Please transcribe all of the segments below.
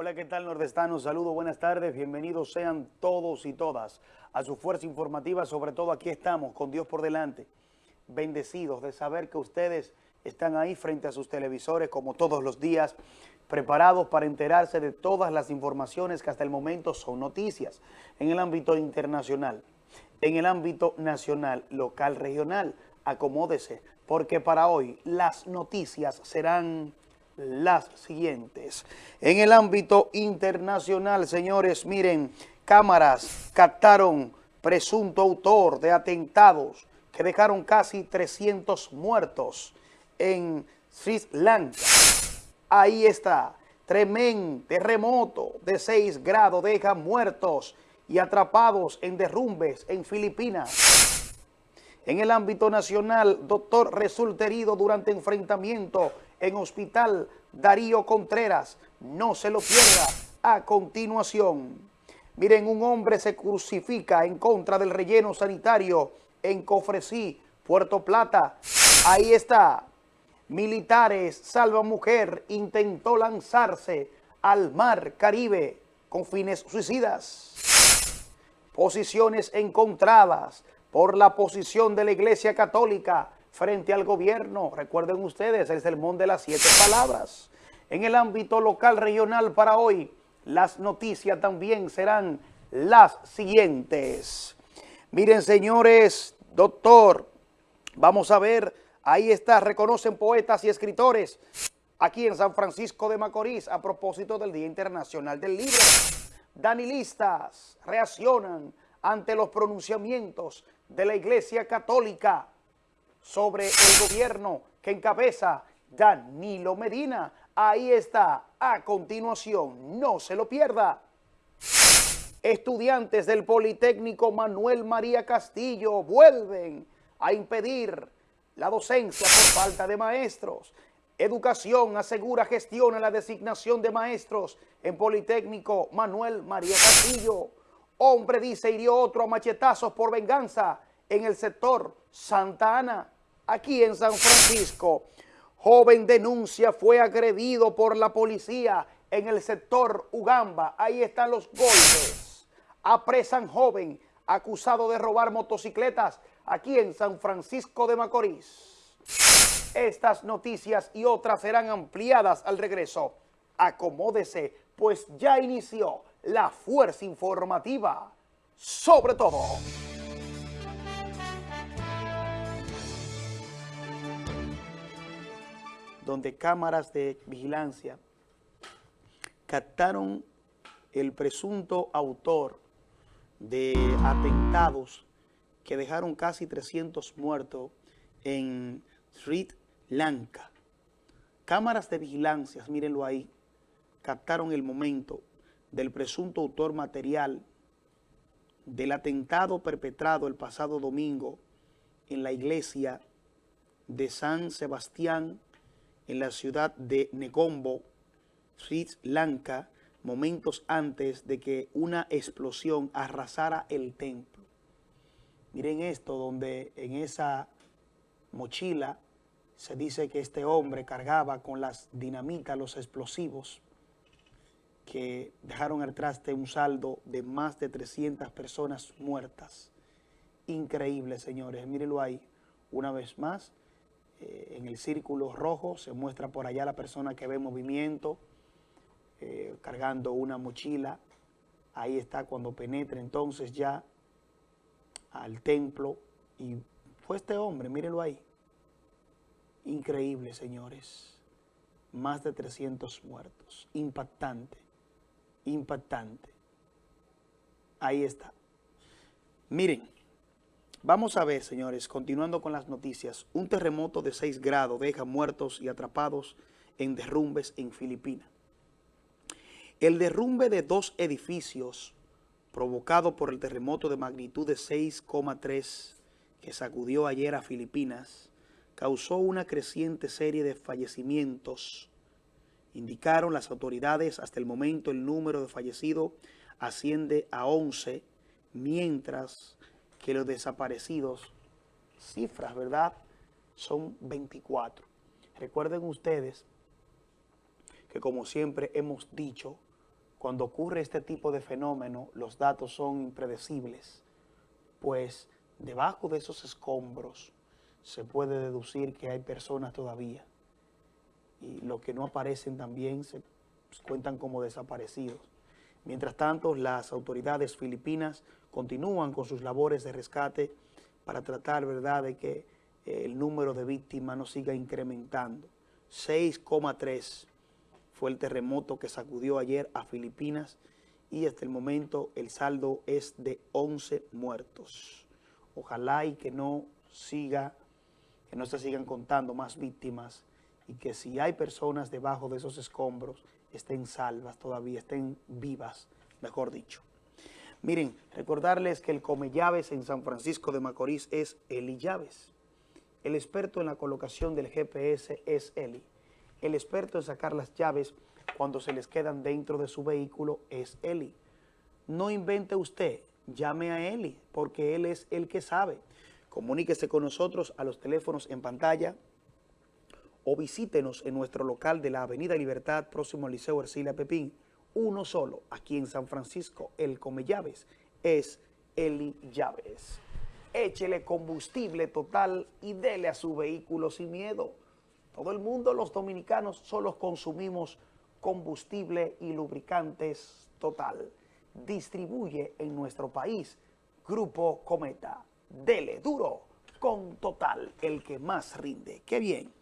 Hola, ¿qué tal nordestanos? Saludos, buenas tardes, bienvenidos sean todos y todas a su fuerza informativa, sobre todo aquí estamos, con Dios por delante, bendecidos de saber que ustedes están ahí frente a sus televisores como todos los días, preparados para enterarse de todas las informaciones que hasta el momento son noticias en el ámbito internacional, en el ámbito nacional, local, regional, acomódese, porque para hoy las noticias serán las siguientes. En el ámbito internacional, señores, miren, cámaras captaron presunto autor de atentados que dejaron casi 300 muertos en Sri Lanka. Ahí está, tremendo terremoto de 6 grados deja muertos y atrapados en derrumbes en Filipinas. En el ámbito nacional, doctor resulta herido durante enfrentamiento en Hospital Darío Contreras. No se lo pierda a continuación. Miren, un hombre se crucifica en contra del relleno sanitario en Cofresí, Puerto Plata. Ahí está. Militares salva mujer intentó lanzarse al mar Caribe con fines suicidas. Posiciones encontradas por la posición de la Iglesia Católica frente al gobierno. Recuerden ustedes el sermón de las siete palabras. En el ámbito local regional para hoy, las noticias también serán las siguientes. Miren, señores, doctor, vamos a ver, ahí está, reconocen poetas y escritores aquí en San Francisco de Macorís a propósito del Día Internacional del Libro. Danilistas reaccionan ante los pronunciamientos de la Iglesia Católica sobre el gobierno que encabeza Danilo Medina. Ahí está, a continuación, no se lo pierda. Estudiantes del Politécnico Manuel María Castillo vuelven a impedir la docencia por falta de maestros. Educación asegura gestiona la designación de maestros en Politécnico Manuel María Castillo. Hombre dice hirió otro a machetazos por venganza en el sector Santa Ana aquí en San Francisco. Joven denuncia fue agredido por la policía en el sector Ugamba. Ahí están los golpes. Apresan joven acusado de robar motocicletas aquí en San Francisco de Macorís. Estas noticias y otras serán ampliadas al regreso. Acomódese, pues ya inició la fuerza informativa. Sobre todo. Donde cámaras de vigilancia captaron el presunto autor de atentados que dejaron casi 300 muertos en Sri Lanka. Cámaras de vigilancia, mírenlo ahí, captaron el momento del presunto autor material del atentado perpetrado el pasado domingo en la iglesia de San Sebastián en la ciudad de Negombo, Sri Lanka, momentos antes de que una explosión arrasara el templo. Miren esto, donde en esa mochila se dice que este hombre cargaba con las dinamitas, los explosivos, que dejaron al traste un saldo de más de 300 personas muertas. Increíble, señores. Mírenlo ahí, una vez más. Eh, en el círculo rojo se muestra por allá la persona que ve movimiento, eh, cargando una mochila. Ahí está cuando penetra entonces ya al templo y fue este hombre, mírenlo ahí. Increíble, señores. Más de 300 muertos. Impactante, impactante. Ahí está. Miren. Vamos a ver, señores, continuando con las noticias, un terremoto de 6 grados deja muertos y atrapados en derrumbes en Filipinas. El derrumbe de dos edificios provocado por el terremoto de magnitud de 6,3 que sacudió ayer a Filipinas causó una creciente serie de fallecimientos. Indicaron las autoridades hasta el momento el número de fallecidos asciende a 11, mientras que los desaparecidos, cifras, ¿verdad?, son 24. Recuerden ustedes que como siempre hemos dicho, cuando ocurre este tipo de fenómeno, los datos son impredecibles, pues debajo de esos escombros se puede deducir que hay personas todavía y los que no aparecen también se cuentan como desaparecidos. Mientras tanto, las autoridades filipinas continúan con sus labores de rescate para tratar, ¿verdad?, de que eh, el número de víctimas no siga incrementando. 6,3 fue el terremoto que sacudió ayer a Filipinas y hasta el momento el saldo es de 11 muertos. Ojalá y que no siga, que no se sigan contando más víctimas y que si hay personas debajo de esos escombros estén salvas todavía, estén vivas, mejor dicho. Miren, recordarles que el come llaves en San Francisco de Macorís es Eli Llaves. El experto en la colocación del GPS es Eli. El experto en sacar las llaves cuando se les quedan dentro de su vehículo es Eli. No invente usted, llame a Eli, porque él es el que sabe. Comuníquese con nosotros a los teléfonos en pantalla o visítenos en nuestro local de la Avenida Libertad, próximo al Liceo Ercilia Pepín, uno solo, aquí en San Francisco, el Come Llaves, es Eli Llaves. Échele combustible total y dele a su vehículo sin miedo. Todo el mundo, los dominicanos, solo consumimos combustible y lubricantes total. Distribuye en nuestro país Grupo Cometa. Dele duro con total, el que más rinde. ¡Qué bien!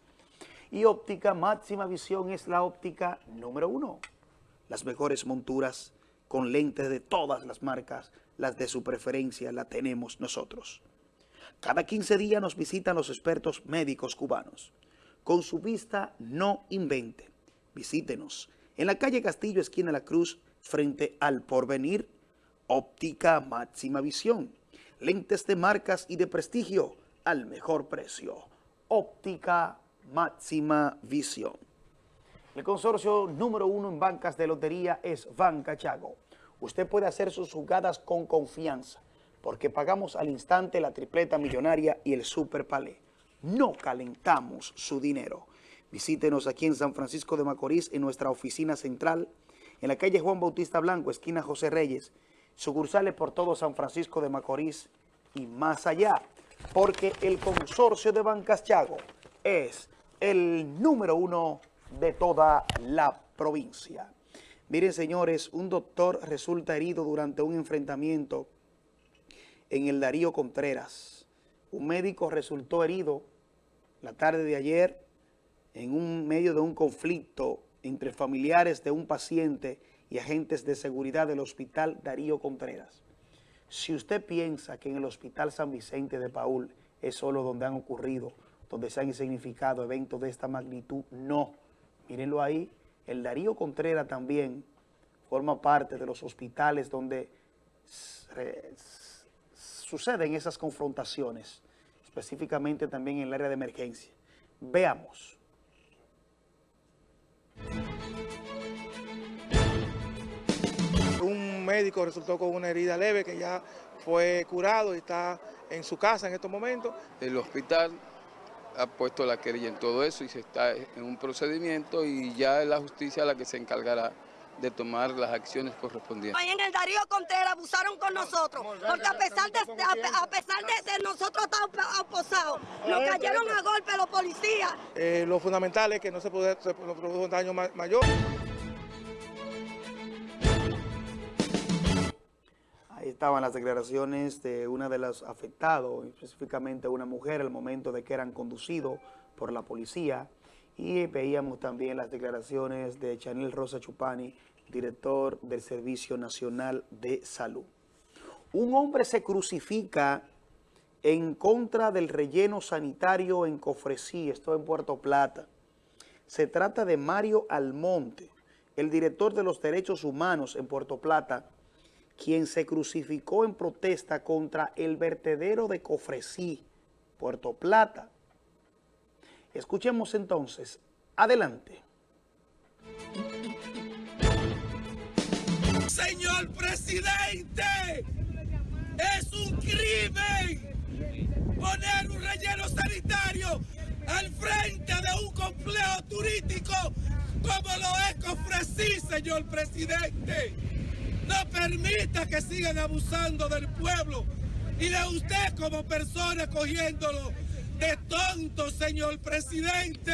Y óptica máxima visión es la óptica número uno las mejores monturas con lentes de todas las marcas, las de su preferencia la tenemos nosotros. Cada 15 días nos visitan los expertos médicos cubanos. Con su vista no invente. Visítenos en la calle Castillo, esquina La Cruz, frente al Porvenir, óptica máxima visión. Lentes de marcas y de prestigio al mejor precio. Óptica máxima visión. El consorcio número uno en bancas de lotería es Banca Chago. Usted puede hacer sus jugadas con confianza porque pagamos al instante la tripleta millonaria y el super palé. No calentamos su dinero. Visítenos aquí en San Francisco de Macorís en nuestra oficina central, en la calle Juan Bautista Blanco, esquina José Reyes, sucursales por todo San Francisco de Macorís y más allá, porque el consorcio de Bancas Chago es el número uno de toda la provincia. Miren, señores, un doctor resulta herido durante un enfrentamiento en el Darío Contreras. Un médico resultó herido la tarde de ayer en un medio de un conflicto entre familiares de un paciente y agentes de seguridad del Hospital Darío Contreras. Si usted piensa que en el Hospital San Vicente de Paul es solo donde han ocurrido, donde se han significado eventos de esta magnitud, no. Mírenlo ahí, el Darío Contreras también forma parte de los hospitales donde suceden esas confrontaciones, específicamente también en el área de emergencia. Veamos. Un médico resultó con una herida leve que ya fue curado y está en su casa en estos momentos. El hospital ha puesto la querella en todo eso y se está en un procedimiento y ya es la justicia la que se encargará de tomar las acciones correspondientes. Ahí en el Darío Contreras abusaron con nosotros, porque a pesar de, a, pesar de, nosotros estar oposados, nos cayeron a golpe los policías. Eh, lo fundamental es que no se, puede, se produjo un daño mayor. Estaban las declaraciones de una de las afectados, específicamente una mujer, al momento de que eran conducidos por la policía. Y veíamos también las declaraciones de Chanel Rosa Chupani, director del Servicio Nacional de Salud. Un hombre se crucifica en contra del relleno sanitario en Cofresí, esto en Puerto Plata. Se trata de Mario Almonte, el director de los derechos humanos en Puerto Plata, quien se crucificó en protesta contra el vertedero de Cofresí, Puerto Plata. Escuchemos entonces. Adelante. Señor presidente, es un crimen poner un relleno sanitario al frente de un complejo turístico como lo es ofrecí, señor presidente. No permita que sigan abusando del pueblo y de usted como persona cogiéndolo de tonto, señor presidente.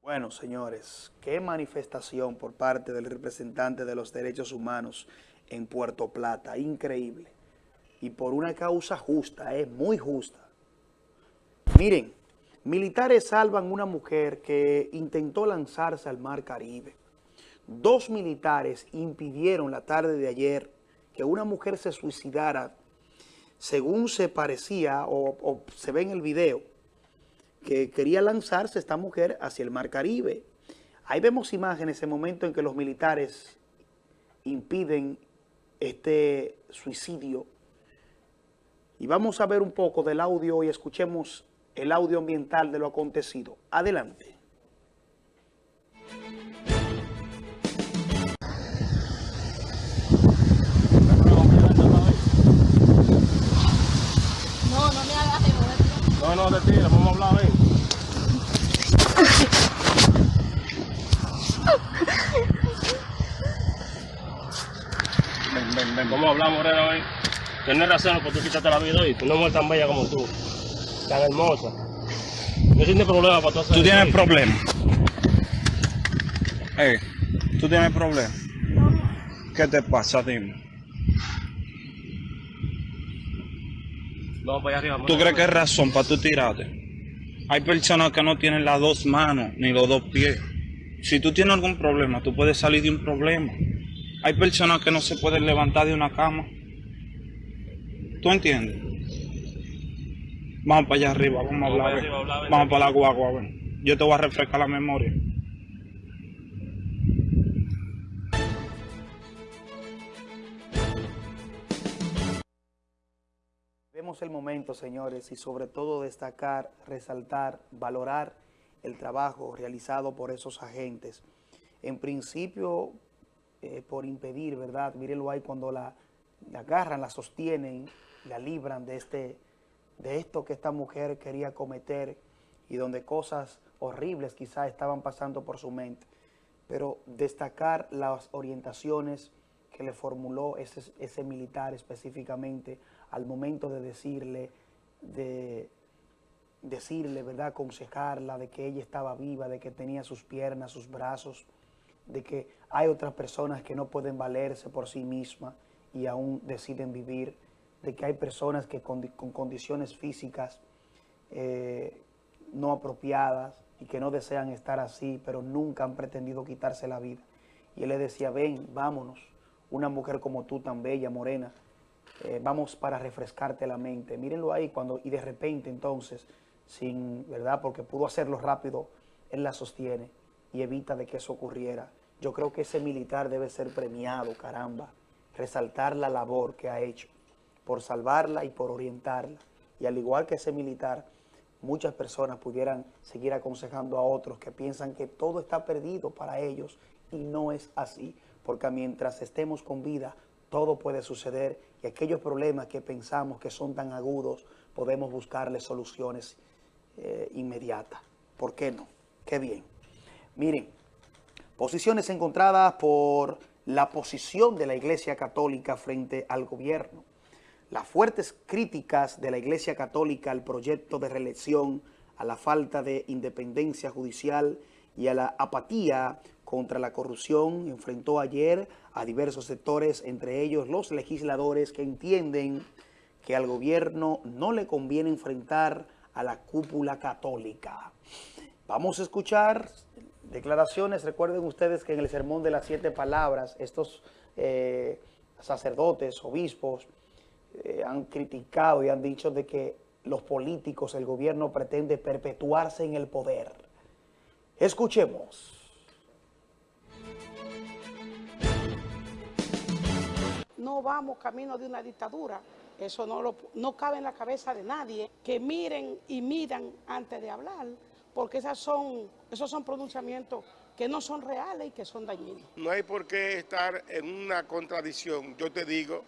Bueno, señores, qué manifestación por parte del representante de los derechos humanos en Puerto Plata, increíble. Y por una causa justa, es muy justa. Miren, militares salvan una mujer que intentó lanzarse al mar Caribe. Dos militares impidieron la tarde de ayer que una mujer se suicidara, según se parecía o, se ve en el video, que quería lanzarse esta mujer hacia el mar Caribe. Ahí vemos imágenes en el momento en que los militares impiden este suicidio. Y vamos a ver un poco del audio y escuchemos el audio ambiental de lo acontecido. Adelante. No, no me hagas de No, no, te tira, vamos a hablar, ven. Ven, ven, ven. Vamos a hablar, Morena, ven. Tienes razón por tú quitarte la vida hoy. Una mujer tan bella como tú. Tan hermosa. No tienes problema para tú tienes problemas. Eh, tú tienes problemas. ¿Qué te pasa, dime? Vamos para allá arriba. ¿Tú crees que es razón para tú tirarte? Hay personas que no tienen las dos manos ni los dos pies. Si tú tienes algún problema, tú puedes salir de un problema. Hay personas que no se pueden levantar de una cama. ¿Tú entiendes? Vamos para allá arriba, vamos a hablar. para arriba. Vamos para la guagua, ven. Yo te voy a refrescar la memoria. Vemos el momento, señores, y sobre todo destacar, resaltar, valorar el trabajo realizado por esos agentes. En principio, eh, por impedir, ¿verdad? Mírenlo ahí cuando la, la agarran, la sostienen, la libran de, este, de esto que esta mujer quería cometer y donde cosas horribles quizás estaban pasando por su mente. Pero destacar las orientaciones que le formuló ese, ese militar específicamente al momento de decirle, de decirle, ¿verdad? Aconsejarla de que ella estaba viva, de que tenía sus piernas, sus brazos, de que hay otras personas que no pueden valerse por sí mismas y aún deciden vivir, de que hay personas que con, con condiciones físicas eh, no apropiadas y que no desean estar así, pero nunca han pretendido quitarse la vida. Y él le decía, ven, vámonos, una mujer como tú, tan bella, morena, eh, vamos para refrescarte la mente. Mírenlo ahí cuando, y de repente entonces, sin, ¿verdad? Porque pudo hacerlo rápido, él la sostiene y evita de que eso ocurriera. Yo creo que ese militar debe ser premiado, caramba, resaltar la labor que ha hecho por salvarla y por orientarla. Y al igual que ese militar, muchas personas pudieran seguir aconsejando a otros que piensan que todo está perdido para ellos y no es así, porque mientras estemos con vida, todo puede suceder y aquellos problemas que pensamos que son tan agudos, podemos buscarle soluciones eh, inmediatas. ¿Por qué no? Qué bien. Miren, posiciones encontradas por la posición de la Iglesia Católica frente al gobierno. Las fuertes críticas de la Iglesia Católica al proyecto de reelección, a la falta de independencia judicial y a la apatía contra la corrupción enfrentó ayer a diversos sectores, entre ellos los legisladores que entienden que al gobierno no le conviene enfrentar a la cúpula católica. Vamos a escuchar declaraciones. Recuerden ustedes que en el Sermón de las Siete Palabras, estos eh, sacerdotes, obispos, eh, han criticado y han dicho de que los políticos, el gobierno pretende perpetuarse en el poder. Escuchemos. no vamos camino de una dictadura. Eso no, lo- no cabe en la cabeza de nadie. Que miren y midan antes de hablar, porque esas son, esos son pronunciamientos que no son reales y que son dañinos. No hay por qué estar en una contradicción. Yo te digo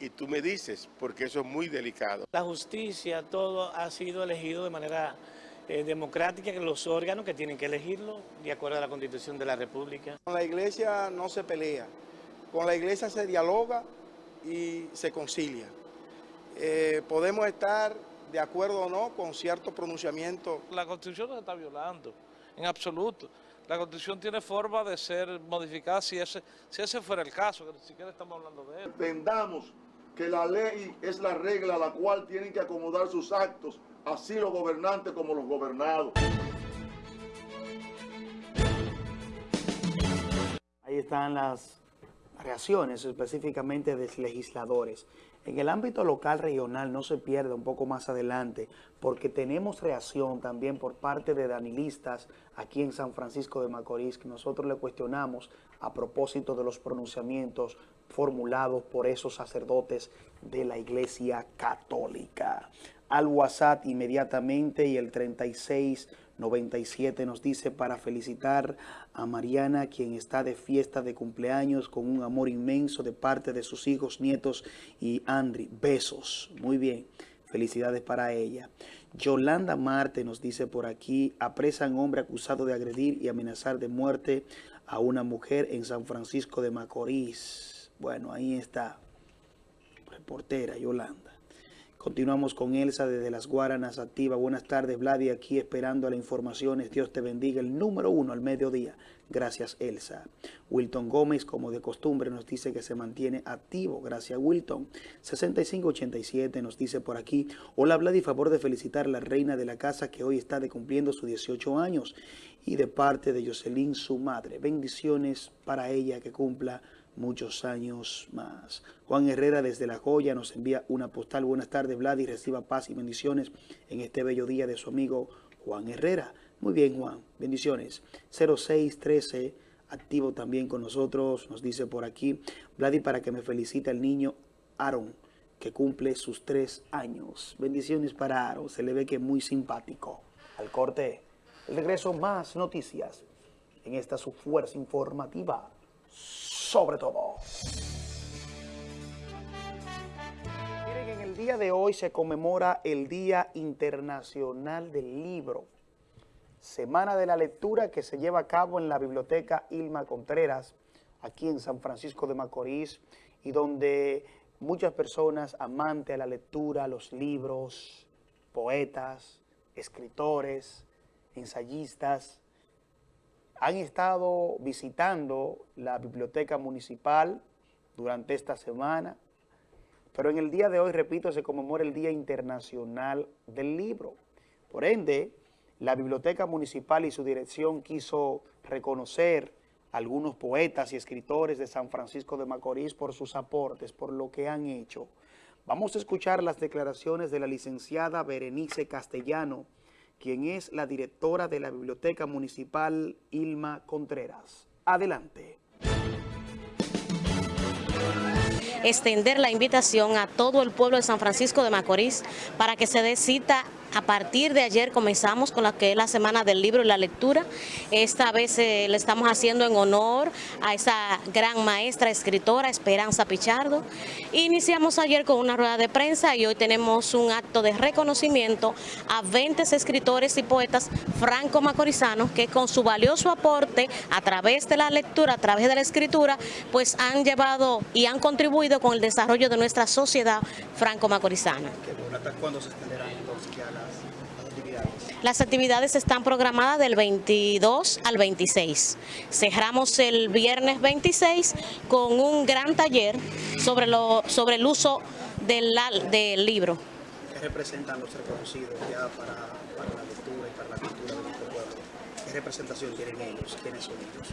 y tú me dices, porque eso es muy delicado. La justicia, todo ha sido elegido de manera eh, democrática los órganos que tienen que elegirlo de acuerdo a la Constitución de la República. Con la iglesia no se pelea, con la iglesia se dialoga y se concilia. Eh, podemos estar de acuerdo o no con ciertos pronunciamientos. La Constitución no se está violando, en absoluto. La Constitución tiene forma de ser modificada si ese, si ese fuera el caso, que ni siquiera estamos hablando de él. Entendamos que la ley es la regla a la cual tienen que acomodar sus actos, así los gobernantes como los gobernados. Ahí están las reacciones específicamente de legisladores. En el ámbito local regional no se pierde un poco más adelante porque tenemos reacción también por parte de danilistas aquí en San Francisco de Macorís que nosotros le cuestionamos a propósito de los pronunciamientos formulados por esos sacerdotes de la Iglesia Católica. Al WhatsApp inmediatamente y el 36 97 nos dice para felicitar a Mariana, quien está de fiesta de cumpleaños con un amor inmenso de parte de sus hijos, nietos y Andri. Besos. Muy bien. Felicidades para ella. Yolanda Marte nos dice por aquí, apresan hombre acusado de agredir y amenazar de muerte a una mujer en San Francisco de Macorís. Bueno, ahí está. Reportera Yolanda. Continuamos con Elsa desde Las Guaranas Activa. Buenas tardes, Vladi, aquí esperando las informaciones. Dios te bendiga. El número uno al mediodía. Gracias, Elsa. Wilton Gómez, como de costumbre, nos dice que se mantiene activo. Gracias, Wilton. 6587 nos dice por aquí. Hola, Vladi, favor de felicitar a la reina de la casa que hoy está de cumpliendo sus 18 años y de parte de Jocelyn, su madre. Bendiciones para ella que cumpla muchos años más. Juan Herrera desde La Joya nos envía una postal. Buenas tardes, Vlad, y reciba paz y bendiciones en este bello día de su amigo Juan Herrera. Muy bien, Juan. Bendiciones. 0613, activo también con nosotros, nos dice por aquí. Vladi, para que me felicite el niño Aaron, que cumple sus tres años. Bendiciones para Aaron. Se le ve que muy simpático. Al corte, el regreso, más noticias en esta su fuerza informativa sobre todo. Miren, en el día de hoy se conmemora el Día Internacional del Libro, Semana de la Lectura que se lleva a cabo en la Biblioteca Ilma Contreras, aquí en San Francisco de Macorís, y donde muchas personas amantes a la lectura, los libros, poetas, escritores, ensayistas, han estado visitando la biblioteca municipal durante esta semana, pero en el día de hoy, repito, se conmemora el Día Internacional del Libro. Por ende, la biblioteca municipal y su dirección quiso reconocer a algunos poetas y escritores de San Francisco de Macorís por sus aportes, por lo que han hecho. Vamos a escuchar las declaraciones de la licenciada Berenice Castellano, quien es la directora de la Biblioteca Municipal Ilma Contreras. Adelante. Extender la invitación a todo el pueblo de San Francisco de Macorís para que se dé cita a partir de ayer comenzamos con la que es la Semana del Libro y la Lectura. Esta vez eh, le estamos haciendo en honor a esa gran maestra escritora Esperanza Pichardo. Iniciamos ayer con una rueda de prensa y hoy tenemos un acto de reconocimiento a 20 escritores y poetas franco-macorizanos que con su valioso aporte a través de la lectura, a través de la escritura, pues han llevado y han contribuido con el desarrollo de nuestra sociedad franco-macorizana. ¿Cuándo se extenderán entonces ya las actividades? Las actividades están programadas del 22 al 26. Cerramos el viernes 26 con un gran taller sobre, lo, sobre el uso del, del libro. ¿Qué representan los reconocidos ya para, para la lectura y para la cultura de nuestro pueblo? ¿Qué representación tienen ellos? ¿Quiénes son ellos?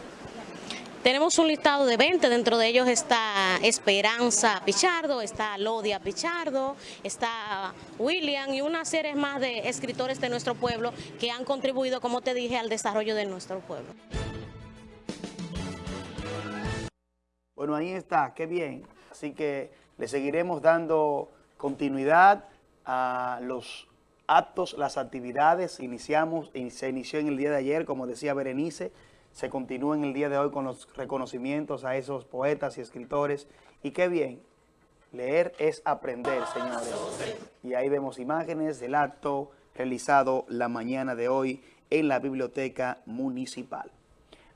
Tenemos un listado de 20, dentro de ellos está Esperanza Pichardo, está Lodia Pichardo, está William y una serie más de escritores de nuestro pueblo que han contribuido, como te dije, al desarrollo de nuestro pueblo. Bueno, ahí está, qué bien. Así que le seguiremos dando continuidad a los actos, las actividades. Iniciamos, se inició en el día de ayer, como decía Berenice, se continúa en el día de hoy con los reconocimientos a esos poetas y escritores. Y qué bien, leer es aprender, señores. Y ahí vemos imágenes del acto realizado la mañana de hoy en la biblioteca municipal.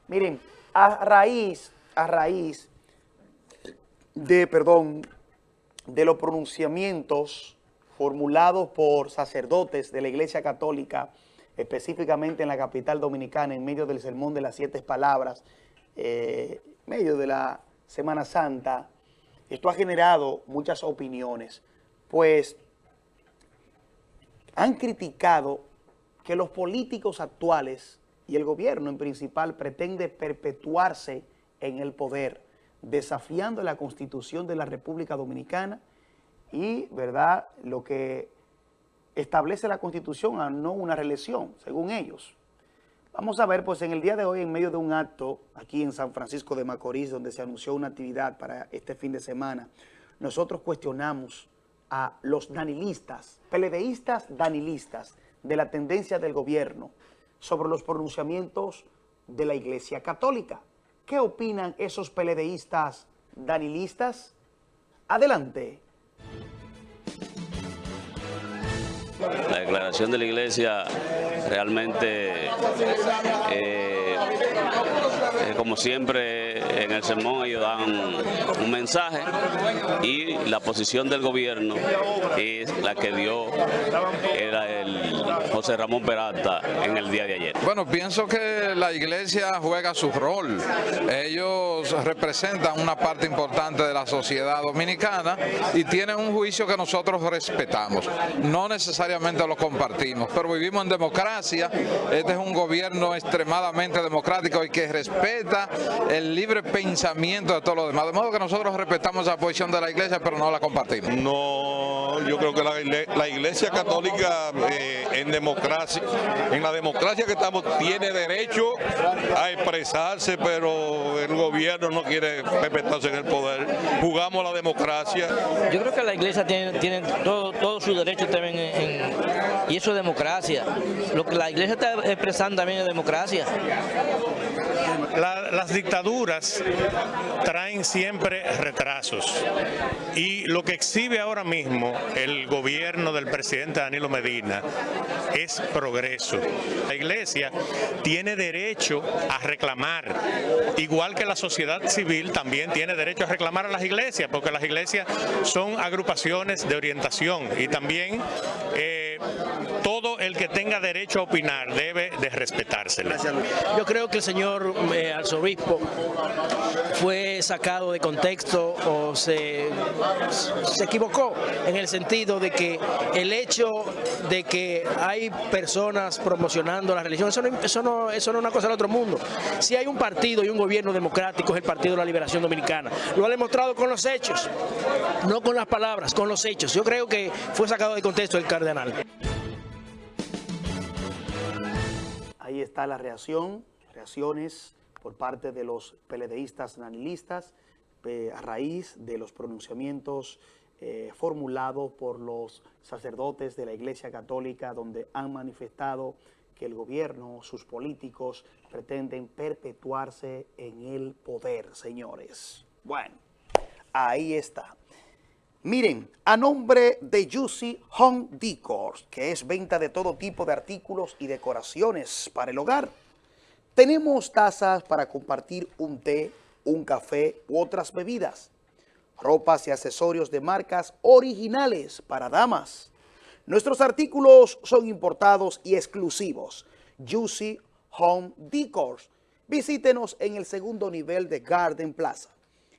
Miren, a raíz, a raíz de, perdón, de los pronunciamientos formulados por sacerdotes de la Iglesia Católica, específicamente en la capital dominicana, en medio del Sermón de las Siete Palabras, eh, en medio de la Semana Santa, esto ha generado muchas opiniones, pues han criticado que los políticos actuales y el gobierno en principal pretende perpetuarse en el poder, desafiando la Constitución de la República Dominicana y, ¿verdad?, lo que establece la Constitución a no una reelección, según ellos. Vamos a ver, pues en el día de hoy, en medio de un acto aquí en San Francisco de Macorís, donde se anunció una actividad para este fin de semana, nosotros cuestionamos a los danilistas, peledeístas danilistas de la tendencia del gobierno sobre los pronunciamientos de la Iglesia Católica. ¿Qué opinan esos peledeístas danilistas? Adelante. La declaración de la Iglesia realmente, eh, eh, como siempre en el sermón ellos dan un mensaje y la posición del gobierno es la que dio era el José Ramón Peralta en el día de ayer. Bueno, pienso que la iglesia juega su rol. Ellos representan una parte importante de la sociedad dominicana y tienen un juicio que nosotros respetamos. No necesariamente lo compartimos, pero vivimos en democracia. Este es un gobierno extremadamente democrático y que respeta el libre pensamiento de todos los demás. De modo que nosotros respetamos la posición de la iglesia, pero no la compartimos. No, yo creo que la, iglesia católica eh, en democracia, en la democracia que estamos, tiene derecho a expresarse, pero el gobierno no quiere respetarse en el poder. Jugamos la democracia. Yo creo que la iglesia tiene, tiene todo, todo su derecho también y eso es democracia. Lo que la iglesia está expresando también es democracia. Las dictaduras traen siempre retrasos y lo que exhibe ahora mismo el gobierno del presidente Danilo Medina es progreso. La iglesia tiene derecho a reclamar, igual que la sociedad civil también tiene derecho a reclamar a las iglesias, porque las iglesias son agrupaciones de orientación y también eh, todo tenga derecho a opinar debe de. Yo creo que el señor eh, arzobispo fue sacado de contexto o se, se equivocó en el sentido de que el hecho de que hay personas promocionando la religión, eso no, eso no, eso no es una cosa del otro mundo. Si hay un partido y un gobierno democrático es el Partido de la Liberación Dominicana. Lo ha demostrado con los hechos, no con las palabras, con los hechos. Yo creo que fue sacado de contexto el cardenal. Ahí está la reacción, reacciones por parte de los peledeístas nanilistas eh, a raíz de los pronunciamientos eh, formulados por los sacerdotes de la Iglesia Católica donde han manifestado que el gobierno, sus políticos, pretenden perpetuarse en el poder, señores. Bueno, ahí está. Miren, a nombre de Juicy Home Decors, que es venta de todo tipo de artículos y decoraciones para el hogar, tenemos tazas para compartir un té, un café u otras bebidas, ropas y accesorios de marcas originales para damas. Nuestros artículos son importados y exclusivos. Juicy Home Decors. Visítenos en el segundo nivel de Garden Plaza,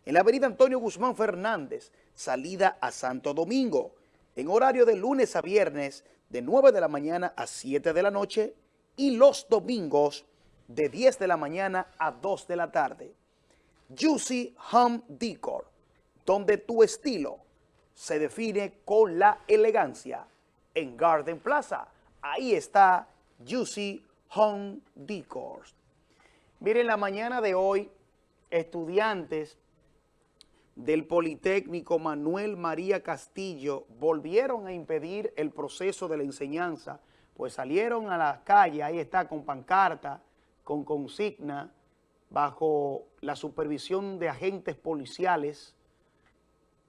en la avenida Antonio Guzmán Fernández, salida a Santo Domingo, en horario de lunes a viernes de 9 de la mañana a 7 de la noche y los domingos de 10 de la mañana a 2 de la tarde. Juicy Home Decor, donde tu estilo se define con la elegancia. En Garden Plaza, ahí está Juicy Home Decor. Miren, la mañana de hoy, estudiantes del Politécnico Manuel María Castillo volvieron a impedir el proceso de la enseñanza, pues salieron a la calle, ahí está, con pancarta, con consigna, bajo la supervisión de agentes policiales,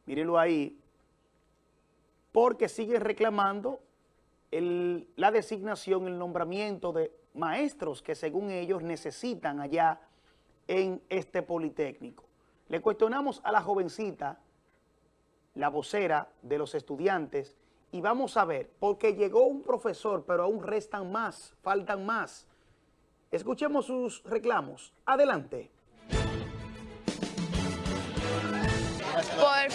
mírenlo ahí, porque siguen reclamando la designación, el nombramiento de maestros que según ellos necesitan allá en este Politécnico. Le cuestionamos a la jovencita, la vocera de los estudiantes, y vamos a ver, porque llegó un profesor, pero aún restan más, faltan más. Escuchemos sus reclamos. Adelante. Por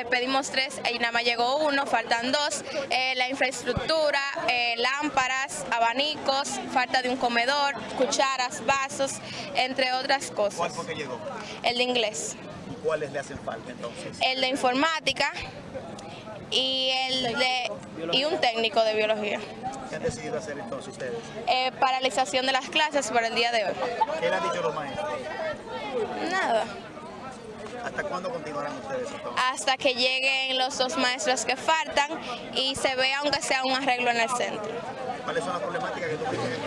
eh, pedimos tres y nada más llegó uno, faltan dos. Eh, la infraestructura, eh, lámparas, abanicos, falta de un comedor, cucharas, vasos, entre otras ¿Cuál cosas. fue que llegó? El de inglés, ¿Y cuáles le hacen falta entonces? el de informática y el de y un técnico de biología. ¿Qué han decidido hacer entonces ustedes? Eh, paralización de las clases para el día de hoy. ¿Qué le han dicho los maestros? Nada. ¿Hasta cuándo continuarán ustedes hasta que lleguen los dos maestros que faltan y se vea aunque sea un arreglo en el centro. ¿Cuáles son las problemáticas que tú tienes?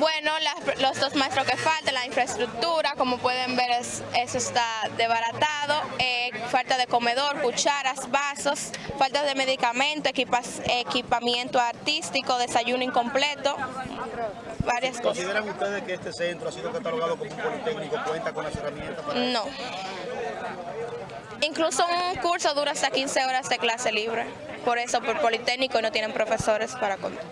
Bueno, las- los dos maestros que faltan, la infraestructura, como pueden ver, es- eso está desbaratado, eh, falta de comedor, cucharas, vasos, falta de medicamento, equipas- equipamiento artístico, desayuno incompleto, varias cosas. ¿Consideran ustedes que este centro ha sido catalogado como un politécnico, cuenta con las herramientas para No. Incluso un curso dura hasta 15 horas de clase libre, por eso por Politécnico no tienen profesores para contar.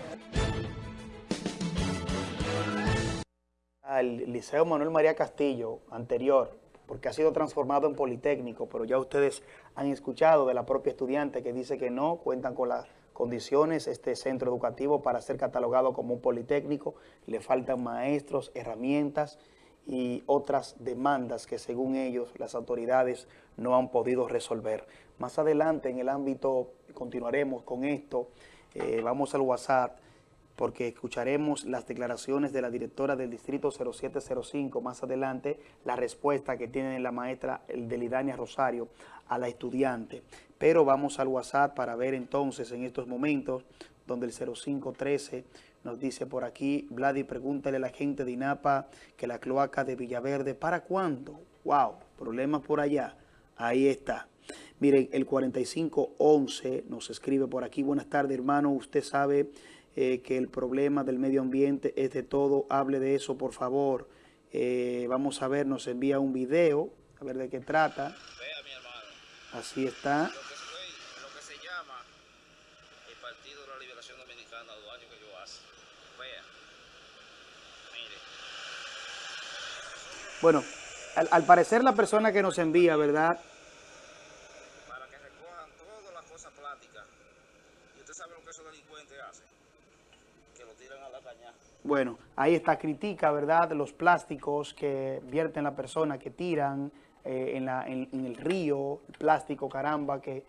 al Liceo Manuel María Castillo anterior, porque ha sido transformado en Politécnico, pero ya ustedes han escuchado de la propia estudiante que dice que no cuentan con las condiciones este centro educativo para ser catalogado como un Politécnico, le faltan maestros, herramientas y otras demandas que según ellos las autoridades no han podido resolver. Más adelante en el ámbito, continuaremos con esto, eh, vamos al WhatsApp, porque escucharemos las declaraciones de la directora del Distrito 0705 más adelante, la respuesta que tiene la maestra Delidania Rosario a la estudiante. Pero vamos al WhatsApp para ver entonces en estos momentos, donde el 0513 nos dice por aquí, Vladi, pregúntale a la gente de INAPA que la cloaca de Villaverde, ¿para cuándo? Wow, problemas por allá. Ahí está. Miren, el 4511 nos escribe por aquí, buenas tardes hermano, usted sabe eh, que el problema del medio ambiente es de todo, hable de eso por favor. Eh, vamos a ver, nos envía un video, a ver de qué trata. Así está. lo que se llama el Partido de la Liberación Dominicana, los años que yo hace. Vea, mire. Bueno, al, al parecer la persona que nos envía, ¿verdad? Para que recojan todas las cosas plásticas. Y usted sabe lo que esos delincuentes hacen. Que lo tiran a la caña. Bueno, ahí está, critica, ¿verdad? Los plásticos que vierten la persona, que tiran eh, en, la- en- en el río, el plástico, caramba, que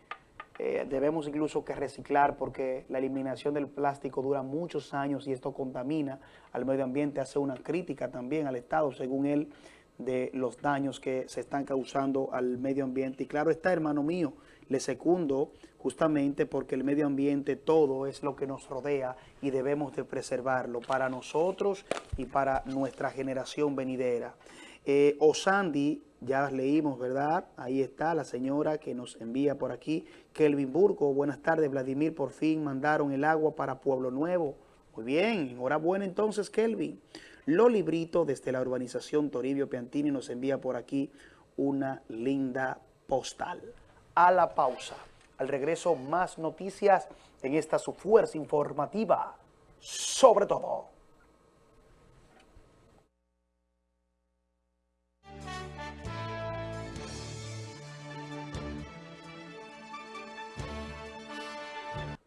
eh, debemos incluso que reciclar porque la eliminación del plástico dura muchos años y esto contamina al medio ambiente, hace una crítica también al Estado, según él, de los daños que se están causando al medio ambiente. Y claro está, hermano mío, le secundo justamente porque el medio ambiente todo es lo que nos rodea y debemos de preservarlo para nosotros y para nuestra generación venidera. Eh, Osandi, ya leímos, ¿verdad? Ahí está la señora que nos envía por aquí. Kelvin Burgo, buenas tardes, Vladimir, por fin mandaron el agua para Pueblo Nuevo. Muy bien, enhorabuena entonces, Kelvin. Loli Brito, desde la urbanización Toribio Piantini, nos envía por aquí una linda postal. A la pausa. Al regreso, más noticias en esta su fuerza informativa. Sobre todo.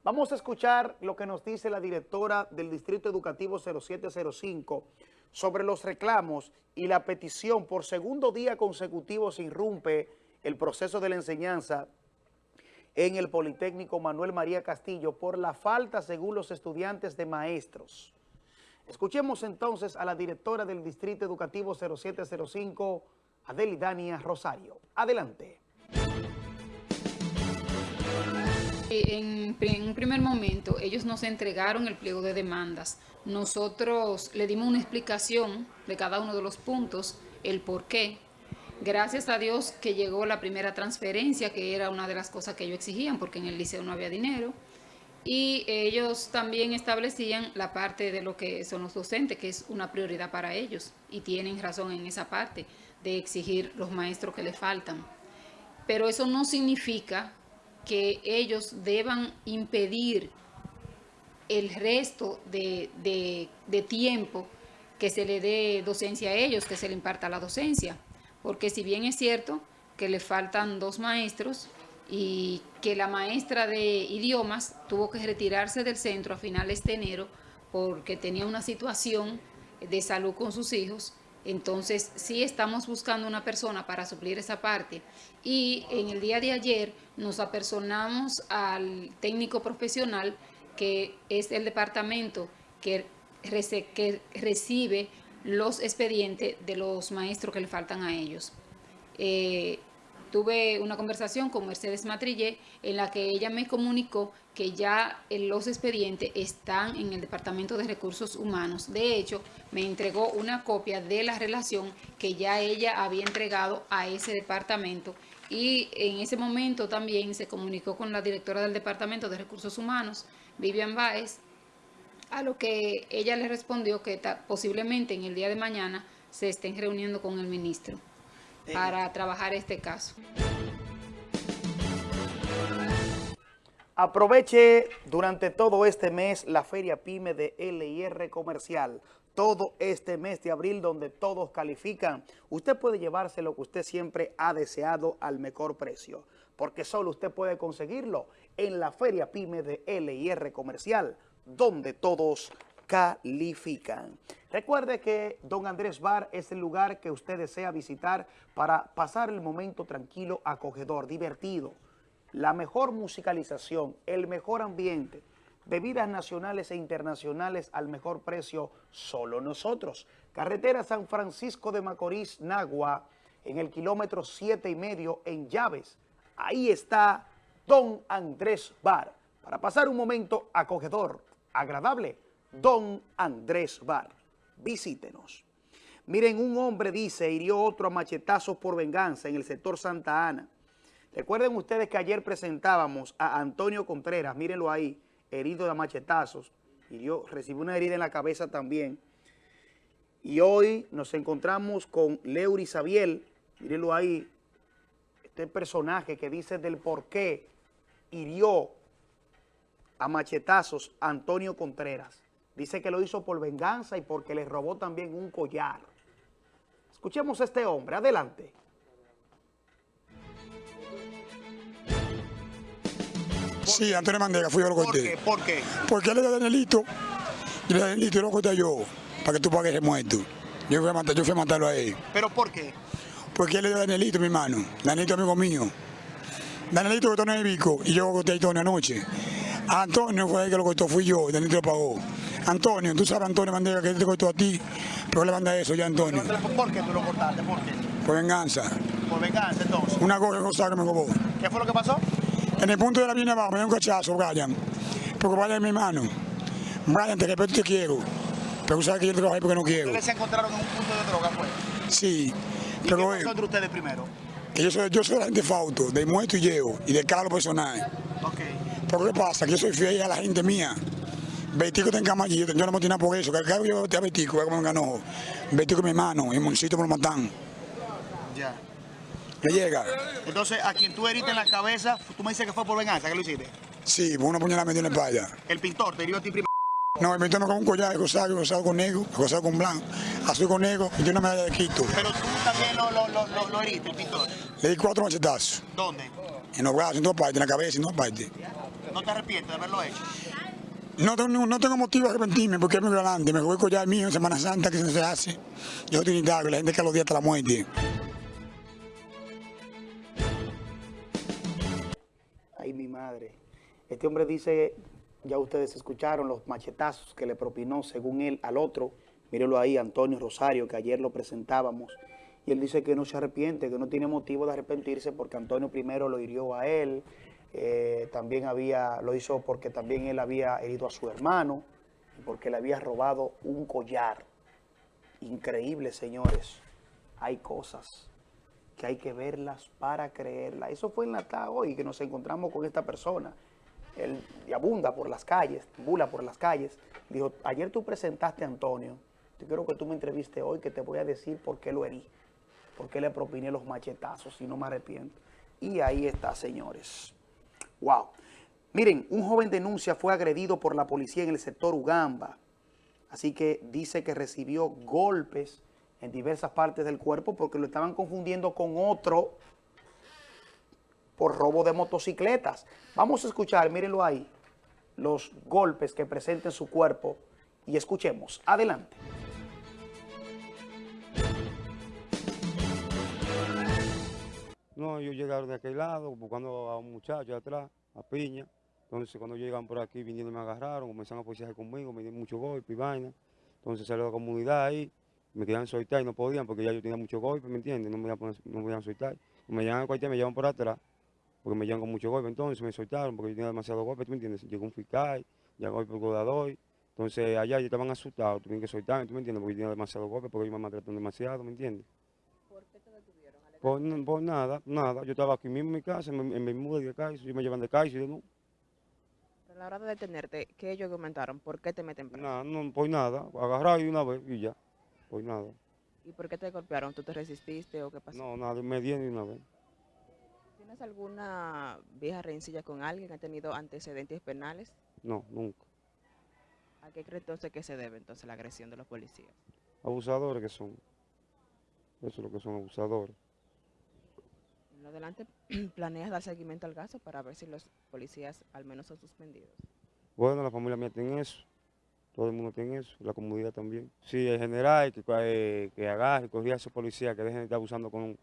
Vamos a escuchar lo que nos dice la directora del Distrito Educativo 0705 sobre los reclamos y la petición por segundo día consecutivo se irrumpe el proceso de la enseñanza en el Politécnico Manuel María Castillo por la falta, según los estudiantes, de maestros. Escuchemos entonces a la directora del Distrito Educativo 0705, Adelidania Rosario. Adelante. En, en un primer momento, ellos nos entregaron el pliego de demandas. Nosotros le dimos una explicación de cada uno de los puntos, el por qué. Gracias a Dios que llegó la primera transferencia, que era una de las cosas que ellos exigían, porque en el liceo no había dinero. y ellos también establecían la parte de lo que son los docentes, que es una prioridad para ellos, y tienen razón en esa parte de exigir los maestros que les faltan. Pero eso no significa que ellos deban impedir el resto de, de, tiempo que se le dé docencia a ellos, que se le imparta la docencia. Porque si bien es cierto que le faltan dos maestros y que la maestra de idiomas tuvo que retirarse del centro a finales de enero porque tenía una situación de salud con sus hijos, entonces sí estamos buscando una persona para suplir esa parte. Y en el día de ayer nos apersonamos al técnico profesional que es el departamento que, recibe los expedientes de los maestros que le faltan a ellos. Eh, tuve una conversación con Mercedes Matrillé en la que ella me comunicó que ya los expedientes están en el Departamento de Recursos Humanos. De hecho, me entregó una copia de la relación que ya ella había entregado a ese departamento y en ese momento también se comunicó con la directora del Departamento de Recursos Humanos, Vivian Baez, a lo que ella le respondió que posiblemente en el día de mañana se estén reuniendo con el ministro para trabajar este caso. Aproveche durante todo este mes la Feria PYME de LIR Comercial. Todo este mes de abril donde todos califican. Usted puede llevarse lo que usted siempre ha deseado al mejor precio. Porque solo usted puede conseguirlo en la Feria PYME de LIR Comercial, donde todos califican. Recuerde que Don Andrés Bar es el lugar que usted desea visitar para pasar el momento tranquilo, acogedor, divertido. La mejor musicalización, el mejor ambiente, bebidas nacionales e internacionales al mejor precio, solo nosotros. Carretera San Francisco de Macorís, Nagua, en el kilómetro siete y medio en Llaves. Ahí está Don Andrés Bar, para pasar un momento acogedor, agradable, Don Andrés Bar. Visítenos. Miren, un hombre dice, hirió otro a machetazos por venganza en el sector Santa Ana. Recuerden ustedes que ayer presentábamos a Antonio Contreras, mírenlo ahí, herido de machetazos, hirió, recibió una herida en la cabeza también. Y hoy nos encontramos con Leury Sabiel, mírenlo ahí, este personaje que dice del por qué hirió a machetazos a Antonio Contreras. Dice que lo hizo por venganza y porque le robó también un collar. Escuchemos a este hombre. Adelante. Sí, Antonio Mandela, fui yo lo corté. ¿Por qué? Porque él era Danielito. Y el Danielito lo corté yo, para que tú pagues el muerto. Yo fui, a matar, yo fui a matarlo a él. ¿Pero por qué? Porque él era Danielito, mi hermano. Danielito, amigo mío. Danielito cortó en el bico y yo corté a Antonio anoche. Antonio fue el que lo cortó, fui yo, Danielito lo pagó. Antonio, tú sabes, Antonio Mandela, que te cortó a ti, pero le manda eso ya, Antonio. ¿Por qué tú lo cortaste? ¿Por qué? Por venganza. ¿Por venganza, entonces? Una cosa que me robó. ¿Qué fue lo que pasó? En el punto de la línea abajo me dio un cachazo, Brian. Porque Brian es mi hermano. Brian, te respeto y te quiero. Pero sabes que yo trabajo ahí porque no quiero. ¿Ustedes se encontraron en un punto de droga, pues? Sí. ¿Y pero qué pasó entre ustedes primero? Que yo soy, yo soy la gente Fauto, de muerto y llevo, y de carro personal. Ok. Pero ¿qué pasa? Que yo soy fiel a la gente mía. Betico está en cama allí, yo, yo no me tiene por eso. Que carro yo te Betico, como un ganojo. Betico mi hermano, y Moncito me lo matan. Ya. ¿Qué llega? Entonces, a quien tú heriste en la cabeza, tú me dices que fue por venganza, ¿qué lo hiciste? Sí, por una puñalada me dio en la espalda. El pintor te hirió a ti primero. No, el pintor me con un collar, rosado, rosado con negro, rosado con blanco, azul con negro y una medalla de Quito. Pero tú también lo, lo, lo, lo heriste, el pintor. Le di cuatro machetazos. ¿Dónde? En los brazos, en todas partes, en la cabeza, en todas partes. ¿No te arrepientes de haberlo hecho? No tengo, no tengo motivo de arrepentirme porque es muy grande. Me voy a collar mío en Semana Santa que se hace. Yo soy trinitario, la gente que los días hasta la muerte. Ay, mi madre. Este hombre dice, ya ustedes escucharon los machetazos que le propinó, según él, al otro. Mírenlo ahí, Antonio Rosario, que ayer lo presentábamos. Y él dice que no se arrepiente, que no tiene motivo de arrepentirse porque Antonio primero lo hirió a él. Eh, también había, lo hizo porque también él había herido a su hermano porque le había robado un collar. Increíble, señores. Hay cosas que hay que verlas para creerlas. Eso fue en la tarde hoy que nos encontramos con esta persona él abunda por las calles, bula por las calles. Dijo, ayer tú presentaste a Antonio, yo quiero que tú me entreviste hoy, que te voy a decir por qué lo herí, por qué le propiné los machetazos, y no me arrepiento. Y ahí está, señores. Wow. Miren, un joven denuncia fue agredido por la policía en el sector Ugamba. Así que dice que recibió golpes en diversas partes del cuerpo porque lo estaban confundiendo con otro por robo de motocicletas. Vamos a escuchar, mírenlo ahí, los golpes que presenta en su cuerpo y escuchemos. Adelante. No, ellos llegaron de aquel lado buscando a un muchacho atrás, a Piña. Entonces cuando llegan por aquí vinieron me agarraron, comenzaron a policía conmigo, me dieron mucho golpe y vaina. Entonces salió la comunidad ahí, me querían soltar y no podían porque ya yo tenía mucho golpe, ¿me entiendes? No me iban a, no me soltar. Me llevan a cualquier, me llevan por atrás, porque me llevan con mucho golpe. Entonces me soltaron porque yo tenía demasiado golpe, ¿tú me entiendes? Llegó un fiscal, llegó el procurador. Entonces allá ya estaban asustados, tuvieron que soltarme, ¿tú me entiendes? Porque yo tenía demasiado golpe, porque ellos me maltrataron demasiado, ¿me entiendes? ¿Por qué te detuvieron? Por, por, nada, nada. Yo estaba aquí mismo en mi casa, en, en mi muda de Caizo, yo me llevan de Caizo y de no. Pero a la hora de detenerte, ¿qué ellos argumentaron? ¿Por qué te meten preso? Nada, no, por nada. Agarrado y una vez y ya. Por nada. ¿Y por qué te golpearon? ¿Tú te resististe o qué pasó? No, nada, me dieron y una vez. ¿Tienes alguna vieja rencilla con alguien? ¿Ha tenido antecedentes penales? No, nunca. ¿A qué crees entonces que se debe entonces la agresión de los policías? Abusadores que son. Eso es lo que son abusadores. Adelante, ¿planeas dar seguimiento al caso para ver si los policías al menos son suspendidos? Bueno, la familia mía tiene eso. Todo el mundo tiene eso, la comunidad también. Sí, en general, que, eh, que agarre, corrija a esos policías, que dejen de estar abusando con...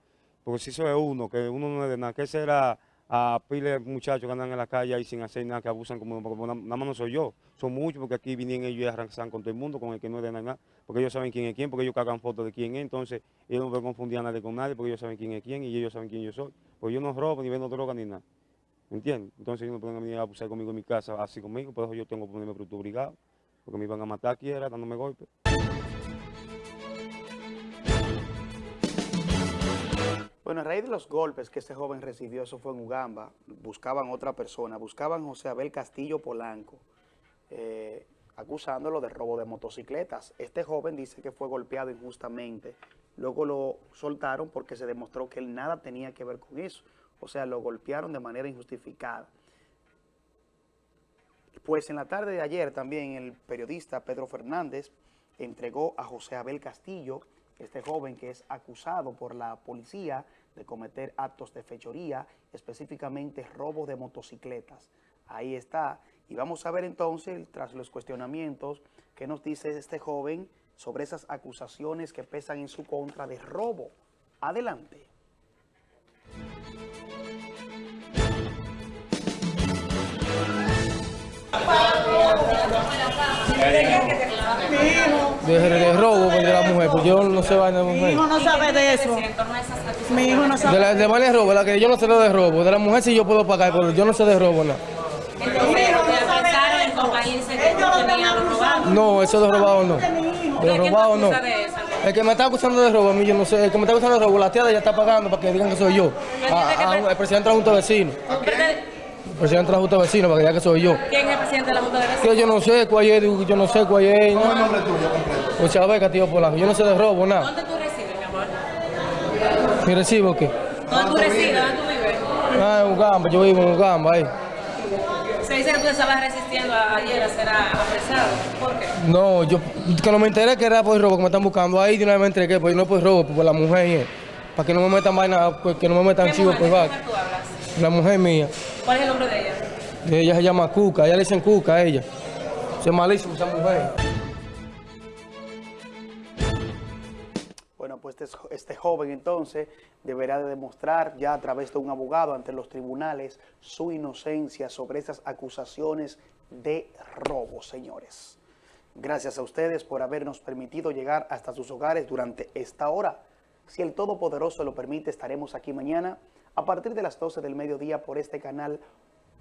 Porque si eso es uno, que uno no es de nada, que será a pile de muchachos que andan en la calle ahí sin hacer nada, que abusan como, como nada más no soy yo. Son muchos porque aquí vienen ellos y arrancan con todo el mundo, con el que no es de nada, porque ellos saben quién es quién, porque ellos cagan fotos de quién es, entonces ellos no pueden confundir a nadie con nadie, porque ellos saben quién es quién y ellos saben quién yo soy. Porque yo no robo, ni vendo droga, ni nada. ¿Me entiendes? Entonces ellos no pueden venir a abusar conmigo en mi casa, así conmigo, por eso yo tengo que ponerme producto obligado, porque me iban a matar aquí, era dándome golpes. Bueno, a raíz de los golpes que este joven recibió, eso fue en Ugamba, buscaban otra persona, buscaban José Abel Castillo Polanco, eh, acusándolo de robo de motocicletas. Este joven dice que fue golpeado injustamente, luego lo soltaron porque se demostró que él nada tenía que ver con eso, o sea, lo golpearon de manera injustificada. Pues en la tarde de ayer también el periodista Pedro Fernández entregó a José Abel Castillo, este joven que es acusado por la policía de cometer actos de fechoría, específicamente robo de motocicletas. Ahí está. Y vamos a ver entonces, tras los cuestionamientos, qué nos dice este joven sobre esas acusaciones que pesan en su contra de robo. Adelante. De, de robo de la mujer, pues yo no sé vaina de mujer. Mi hijo no sabe de eso. Mi hijo no sabe. De la de vaina de robo, la que yo no sé lo de robo. De la mujer sí yo puedo pagar, pero yo no sé de robo nada. No, eso de robado no. De robado no. El que me está acusando de robo, a mí yo no sé. El que me está acusando de robo, la tía de ella está pagando para que digan que soy yo. A- a- el presidente de la Junta de Vecinos. El presidente de la Junta de Vecinos, para que diga que soy yo. ¿Quién es el presidente de la Junta de Vecinos? Que yo no sé cuál es, digo, yo no sé cuál es. ¿Cómo es el nombre tuyo? José Abel Castillo Polanco. Yo no sé de robo, nada. ¿Dónde tú resides, mi amor? ¿Mi recibo qué? ¿Dónde tú resides? ¿Dónde tú vives? Ah, en Ugamba, yo vivo en Ugamba, ahí. Se dice que tú estabas resistiendo a- ayer a ser apresado. ¿Por qué? No, yo que no me enteré que era por robo que me están buscando ahí, de una vez me entregué, pues no por robo, por la mujer, eh, para que no me metan vaina, pues, que no me metan ¿Qué chivo mujer? por ¿Qué vaca. mujer tú hablas? La mujer mía, ¿Cuál es el nombre de ella? ella se llama Cuca, ella le dicen Cuca a ella. Es malísimo esa mujer. Pues este, joven entonces deberá de demostrar ya a través de un abogado ante los tribunales su inocencia sobre esas acusaciones de robo, señores. Gracias a ustedes por habernos permitido llegar hasta sus hogares durante esta hora. Si el Todopoderoso lo permite, estaremos aquí mañana a partir de las 12 del mediodía por este canal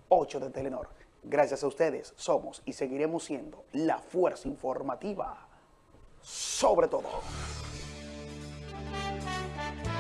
8 de Telenor. Gracias a ustedes somos y seguiremos siendo la fuerza informativa sobre todo. Thank you.